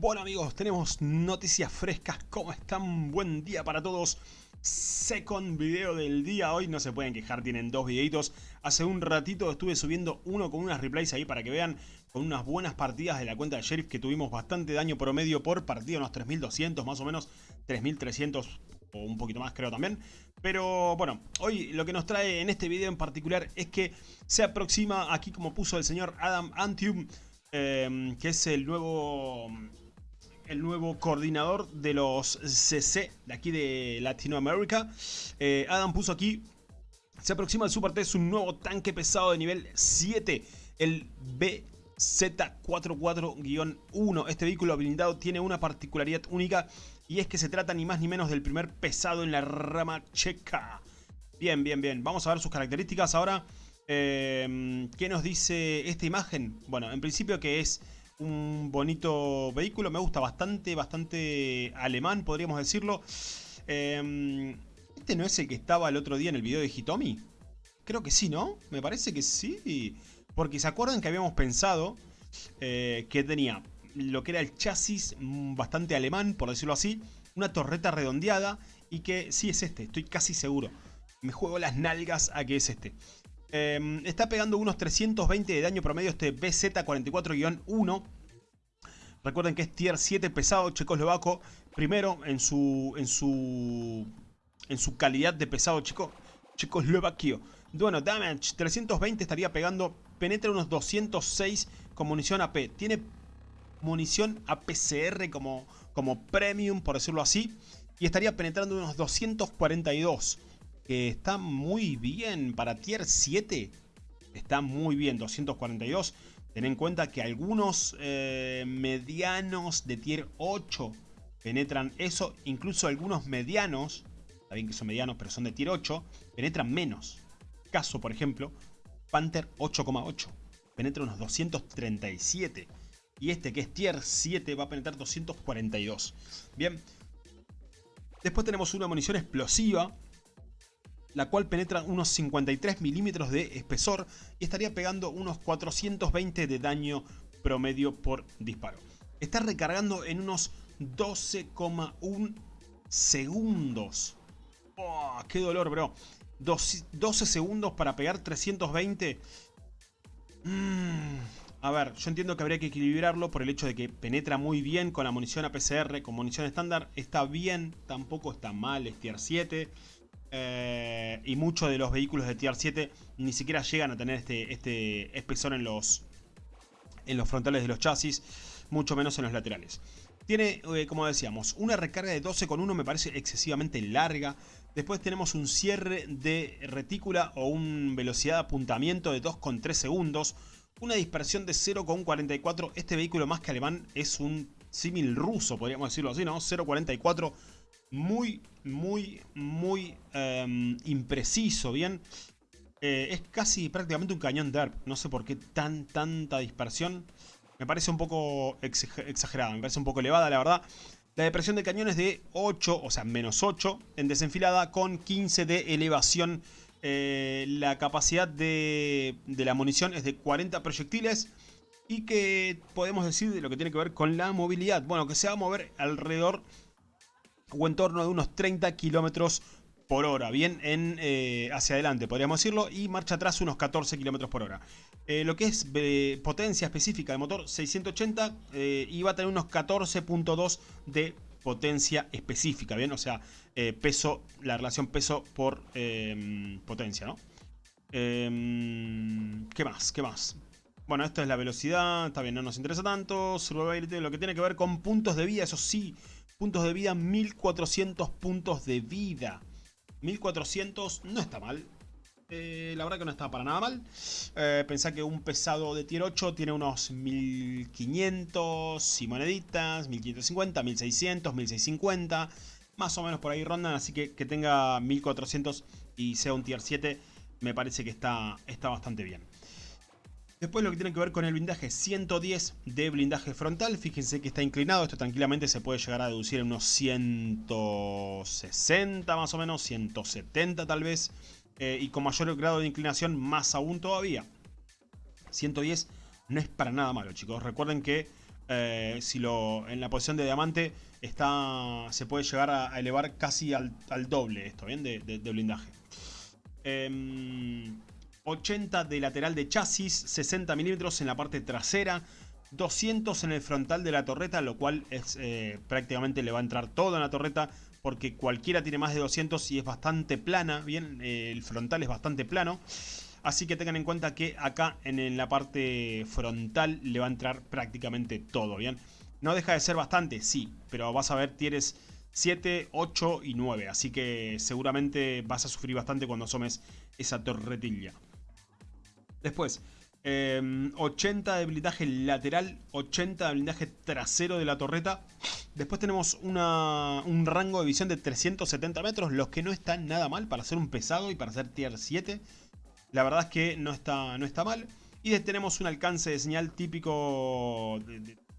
Bueno amigos, tenemos noticias frescas, ¿cómo están? Buen día para todos. Second video del día, hoy no se pueden quejar, tienen dos videitos. Hace un ratito estuve subiendo uno con unas replays ahí para que vean con unas buenas partidas de la cuenta de Sheriff que tuvimos bastante daño promedio por partida, unos 3200 más o menos, 3300 o un poquito más creo también. Pero bueno, hoy lo que nos trae en este video en particular es que se aproxima aquí como puso el señor Adam Antium, eh, que es el nuevo el nuevo coordinador de los CC de aquí de Latinoamérica. Eh, Adam puso aquí, se aproxima el Super Test un nuevo tanque pesado de nivel 7, el BZ44-1. Este vehículo blindado tiene una particularidad única y es que se trata ni más ni menos del primer pesado en la rama checa. Bien, bien, bien. Vamos a ver sus características ahora. Eh, ¿Qué nos dice esta imagen? Bueno, en principio que es un bonito vehículo, me gusta bastante, bastante alemán, podríamos decirlo. Em, ¿Este no es el que estaba el otro día en el video de Hitomi? Creo que sí, ¿no? Me parece que sí. Porque se acuerdan que habíamos pensado eh, que tenía lo que era el chasis mm, bastante alemán, por decirlo así, una torreta redondeada y que sí es este, estoy casi seguro. Me juego las nalgas a que es este. Em, está pegando unos 320 de daño promedio este BZ44-1. Recuerden que es tier 7 pesado checoslovaco. Primero en su, en su, en su calidad de pesado chico, checoslovaquio. Bueno, damage 320 estaría pegando. Penetra unos 206 con munición AP. Tiene munición APCR como, como premium, por decirlo así. Y estaría penetrando unos 242 que está muy bien para tier 7. Está muy bien, 242. Ten en cuenta que algunos eh, medianos de tier 8 penetran eso. Incluso algunos medianos, está bien que son medianos pero son de tier 8, penetran menos. Caso, por ejemplo, Panther 8,8. Penetra unos 237. Y este que es tier 7 va a penetrar 242. Bien. Después tenemos una munición explosiva la cual penetra unos 53 milímetros de espesor y estaría pegando unos 420 de daño promedio por disparo. Está recargando en unos 12,1 segundos. Oh, ¡Qué dolor, bro! 12 segundos para pegar 320. Mm, a ver, yo entiendo que habría que equilibrarlo por el hecho de que penetra muy bien con la munición APCR, con munición estándar. Está bien, tampoco está mal, es tier 7. Eh, y muchos de los vehículos de Tier 7 ni siquiera llegan a tener este, este espesor en los, en los frontales de los chasis, mucho menos en los laterales. Tiene, eh, como decíamos, una recarga de 12,1 me parece excesivamente larga. Después tenemos un cierre de retícula o una velocidad de apuntamiento de 2,3 segundos. Una dispersión de 0,44. Este vehículo más que alemán es un símil ruso, podríamos decirlo así, ¿no? 0,44 muy, muy, muy em, impreciso, ¿bien? Eh, es casi prácticamente un cañón DERP. No sé por qué tan, tanta dispersión. Me parece un poco exagerada, me parece un poco elevada, la verdad. La depresión de cañón es de 8, o sea, menos 8 en desenfilada con 15 de elevación. Eh, la capacidad de, de la munición es de 40 proyectiles y que podemos decir de lo que tiene que ver con la movilidad. Bueno, que se va a mover alrededor o en torno de unos 30 kilómetros por hora, bien en, eh, hacia adelante podríamos decirlo, y marcha atrás unos 14 kilómetros por hora. Eh, lo que es eh, potencia específica de motor 680 y va a tener unos 14.2 de potencia específica, bien, o sea, peso, la relación peso por em, potencia, ¿no? Em, ¿Qué más? ¿Qué más? Bueno, esto es la velocidad, está bien, no nos interesa tanto. Lo que tiene que ver con puntos de vida, eso sí, puntos de vida, 1400 puntos de vida. 1400 no está mal. Eh, la verdad que no está para nada mal. Eh, pensá que un pesado de tier 8 tiene unos 1500 y moneditas, 1550, 1600, 1650. Más o menos por ahí rondan, así que que tenga 1400 y sea un tier 7 me parece que está, está bastante bien. Después lo que tiene que ver con el blindaje 110 de blindaje frontal. Fíjense que está inclinado. Esto tranquilamente se puede llegar a deducir en unos 160 más o menos. 170 tal vez. Eh, y con mayor grado de inclinación más aún todavía. 110 no es para nada malo chicos. Recuerden que eh, si lo en la posición de diamante está se puede llegar a, elevar casi al, doble esto, ¿bien? De, blindaje. 80 em, de lateral de chasis, 60 milímetros en la parte trasera, 200 en el frontal de la torreta, lo cual es eh, prácticamente le va a entrar todo en la torreta porque cualquiera tiene más de 200 y es bastante plana, bien, eh, el frontal es bastante plano. Así que tengan en cuenta que acá en la parte frontal le va a entrar prácticamente todo, ¿bien? No deja de ser bastante, sí, pero vas a ver, tienes 7, 8 y 9. Así que seguramente vas a sufrir bastante cuando asomes esa torretilla. Después, 80 em, de blindaje lateral, 80 de blindaje trasero de la torreta. Después tenemos un rango de visión de 370 metros, los que no están nada mal para hacer un pesado y para hacer tier 7. La verdad es que no está, no está mal. Y tenemos un alcance de señal típico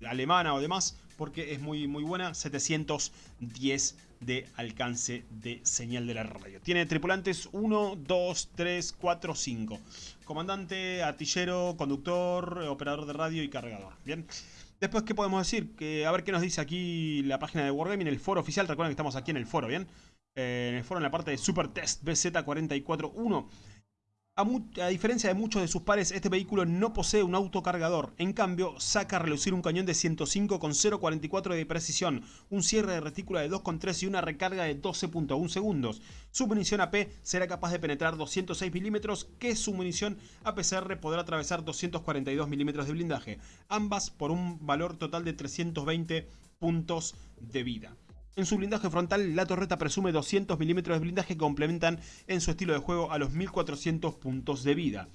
alemana o demás, porque es muy, muy buena, 710 de alcance de señal de la radio. Tiene tripulantes 1, 2, 3, 4, 5. Comandante, artillero, conductor, operador de radio y cargador. Bien. Después, ¿qué podemos decir? Que, a ver qué nos dice aquí la página de Wargaming, el foro oficial. Recuerden que estamos aquí en el foro, ¿bien? Eh, en el foro, en la parte de Super Test BZ441. A, diferencia de muchos de sus pares, este vehículo no posee un autocargador. En cambio, saca a relucir un cañón de 105 con 0.44 de precisión, un cierre de retícula de 2.3 y una recarga de 12.1 segundos. Su munición AP será capaz de penetrar 206 milímetros, que su munición APCR podrá atravesar 242 milímetros de blindaje, ambas por un valor total de 320 puntos de vida. En su blindaje frontal, la torreta presume 200 milímetros de blindaje que complementan en su estilo de juego a los 1400 puntos de vida.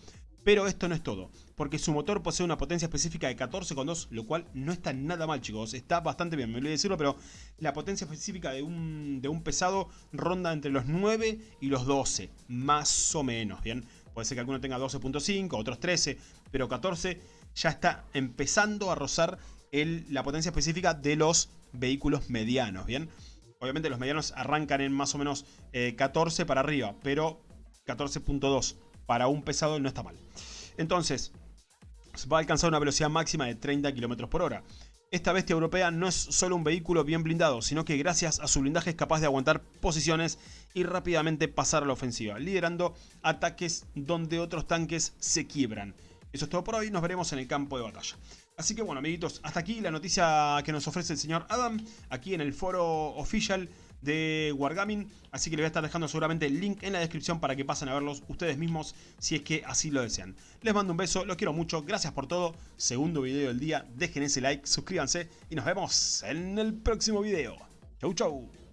Pero esto no es todo, porque su motor posee una potencia específica de 14,2, lo cual no está nada mal chicos, está bastante bien, me olvidé decirlo, pero la potencia específica de un, de un pesado ronda entre los 9 y los 12, más o menos, ¿bien? Puede ser que alguno tenga 12.5, otros 13, pero 14 ya está empezando a rozar la potencia específica de los vehículos medianos, ¿bien? Obviamente los medianos arrancan en más o menos 14 eh, para arriba, pero 14.2 para un pesado no está mal. Entonces, va a alcanzar una velocidad máxima de 30 km por hora. Esta bestia europea no es solo un vehículo bien blindado, sino que gracias a su blindaje es capaz de aguantar posiciones y rápidamente pasar a la ofensiva, liderando ataques donde otros tanques se quiebran. Eso es todo por hoy, nos veremos en el campo de batalla. Así que bueno, amiguitos, hasta aquí la noticia que nos ofrece el señor Adam, aquí en el foro oficial de Wargaming, así que le voy a estar dejando seguramente el link en la descripción para que pasen a verlos ustedes mismos si es que así lo desean. Les mando un beso, los quiero mucho, gracias por todo, segundo video del día, dejen ese like, suscríbanse y nos vemos en el próximo video. Chau chau.